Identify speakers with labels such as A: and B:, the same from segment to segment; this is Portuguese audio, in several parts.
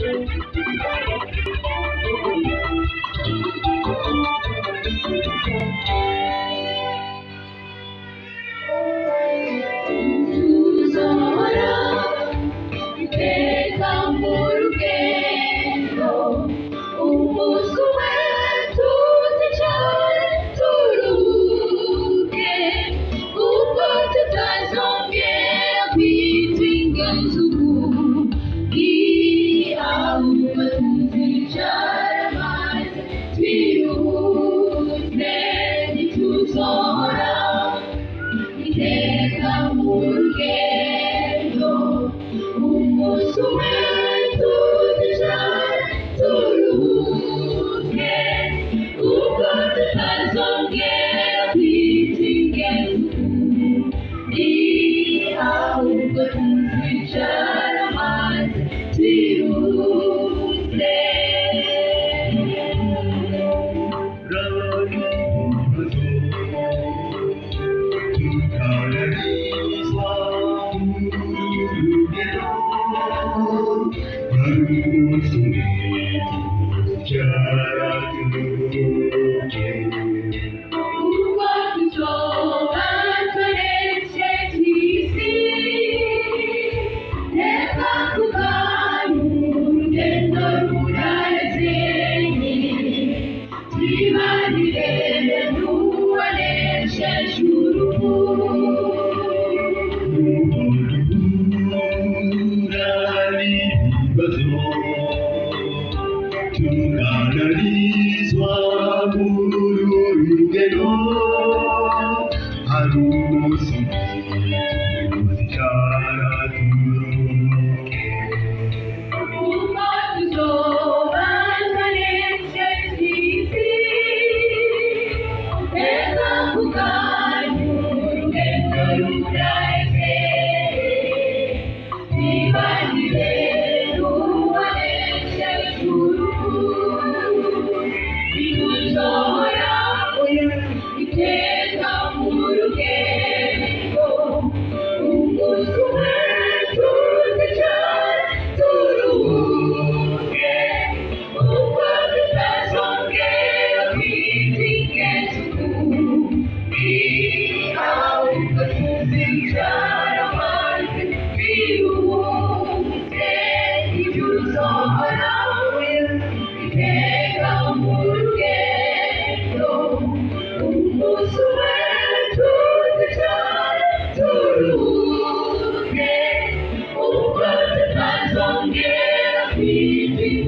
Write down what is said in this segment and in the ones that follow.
A: Thank you. be Thank you. Música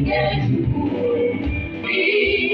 A: Yes, we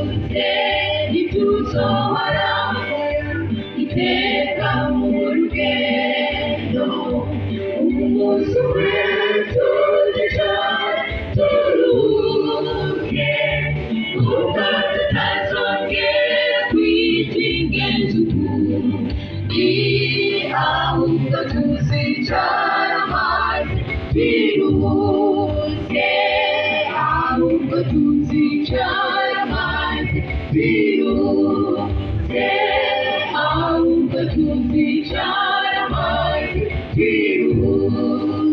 A: turuhuke kuko tutazongera kwitinga ijuru ahubwo tuzicara maze twiruhutse ntituzohora iteka mu rugendo umunsi umwe tuzicara turuhuke kuko tutazongera kwitinga ijuru ahubwo tuzicara maze twiruhutse ahubwo tuzicara Thank you.